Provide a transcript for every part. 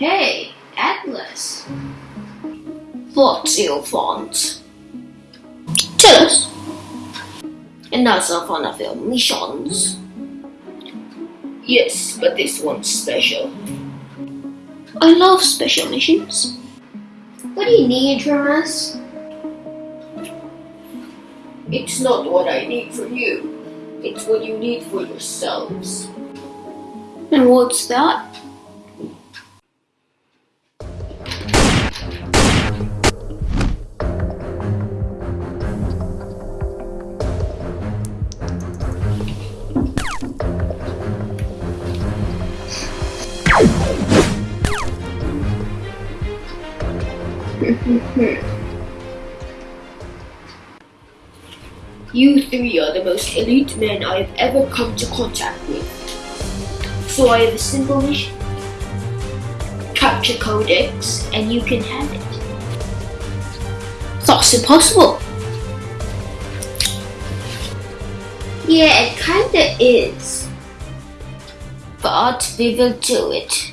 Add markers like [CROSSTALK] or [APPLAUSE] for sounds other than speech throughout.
Hey, Atlas. What's your font? Tell us. Another one of your missions. Yes, but this one's special. I love special missions. What do you need from us? It's not what I need for you. It's what you need for yourselves. And what's that? [LAUGHS] You three are the most elite men I have ever come to contact with. So I have a simple mission. Capture Codex and you can have it. That's impossible. Yeah, it kinda is. But we will do it.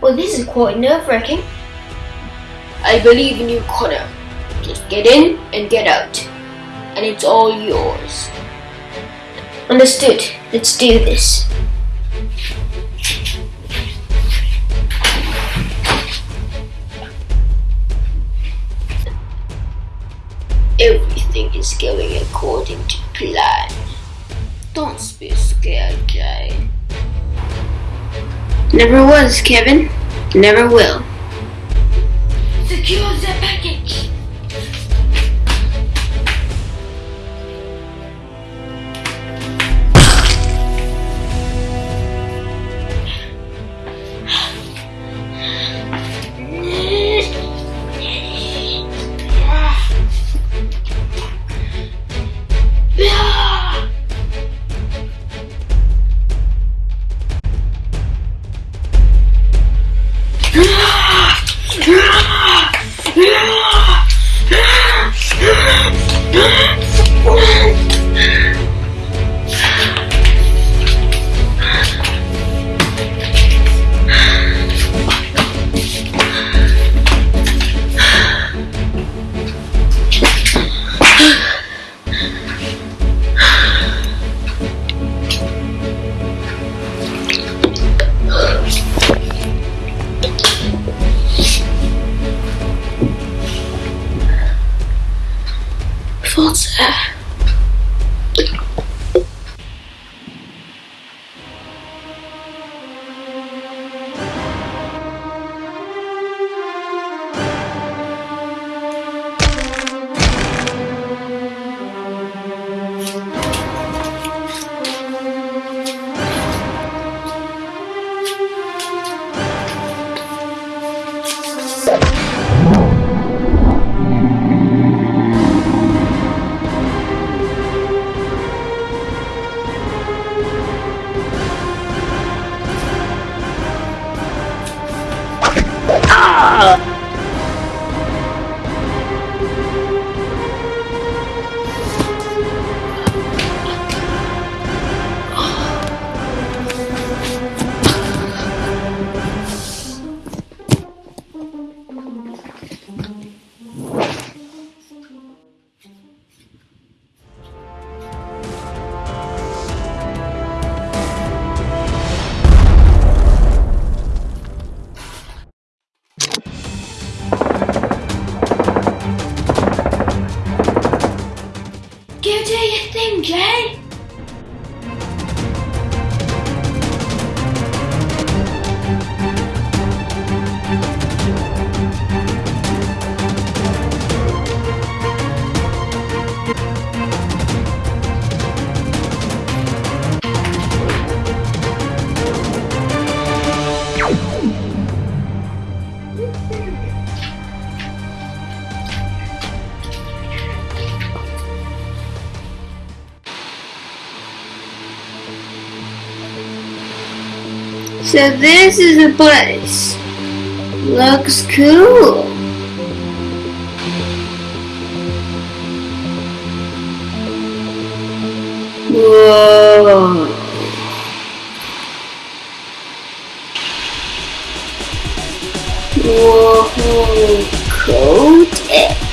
Well, this is quite nerve-wracking. I believe in you, Connor. Just get in and get out. And it's all yours. Understood. Let's do this. Everything is going according to plan. Don't be scared, Jay. Never was, Kevin. Never will. Secure the package. What's [LAUGHS] that? Go do your thing, Jay. So this is the place. Looks cool. Whoa. Whoa, coat it.